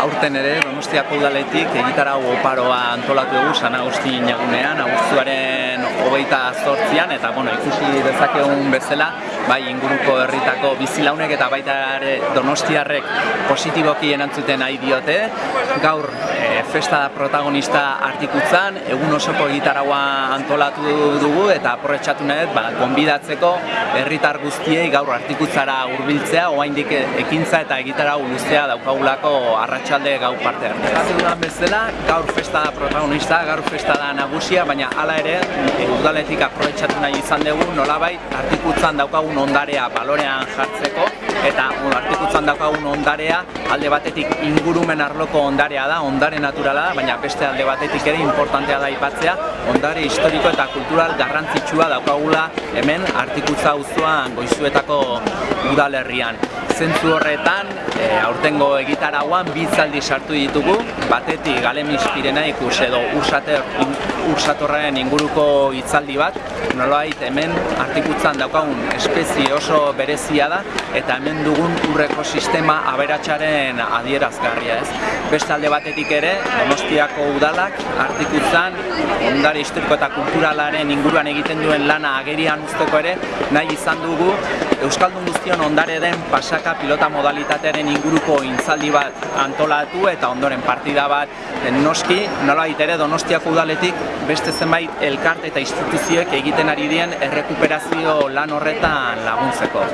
Aurten ere Donostiako udaletik egitarau oparoa antolatu dugu San Agustin jagunean, abuztuaren hogeita zortzian, eta bueno, ikusi dezakegun bezala, bai inguruko herritako bizilaunek eta baita ere Donostiarrek positiboki erantzuten nahi diote. Gaur e, festa protagonista artikutzan, egun osoko egitaraua antolatu dugu eta aprobetxatu nahi ba, gonbidatzeko herritar guztiei gaur artikutzara hurbiltzea, oraindik ekintza eta egitarau luzea daukagulako arratsalde gau parte. Zatu dudan bezala, gaur festa da protagonista, gaur festa da nagusia, baina hala ere, e, udaletik aprobetxatu nahi izan dugu, nolabait artikutzan daukagun ondarea balorean jartzeko, eta artikutzan daukagun ondarea alde batetik ingurumen arloko ondarea da, ondare naturala da, baina beste alde batetik ere importantea da aipatzea, ondare historiko eta kultural garrantzitsua daukagula hemen artikutza auzoan goizuetako udalerrian. Zentzu horretan, e, aurtengo egitarauan bitzaldi sartu ditugu, batetik Galemis Pirenaikus edo Ursater, Ursatorraren inguruko hitzaldi bat, nolabait hemen artikutzan daukagun espezie oso berezia da, eta hemen dugun urreko sistema aberatsaren adierazgarria ez. Beste alde batetik ere, Donostiako udalak artikutzan ondare historiko eta kulturalaren inguruan egiten duen lana agerian usteko ere, nahi izan dugu. Euskaldun guztion ondare den pasaka pilota modalitatearen inguruko intzaldi bat antolatu eta ondoren partida bat. Noski, nola ere Donostiako udaletik beste zenbait elkarte eta instituzioek egiten ari dien errekuperazio lan horretan laguntzeko.